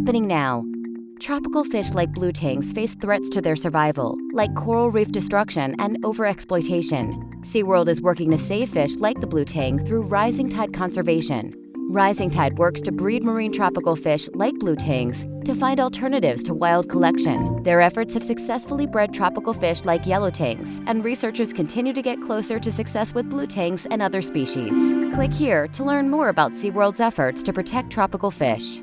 happening now. Tropical fish like blue tangs face threats to their survival, like coral reef destruction and overexploitation. SeaWorld is working to save fish like the blue tang through Rising Tide Conservation. Rising Tide works to breed marine tropical fish like blue tangs to find alternatives to wild collection. Their efforts have successfully bred tropical fish like yellow tangs, and researchers continue to get closer to success with blue tangs and other species. Click here to learn more about SeaWorld's efforts to protect tropical fish.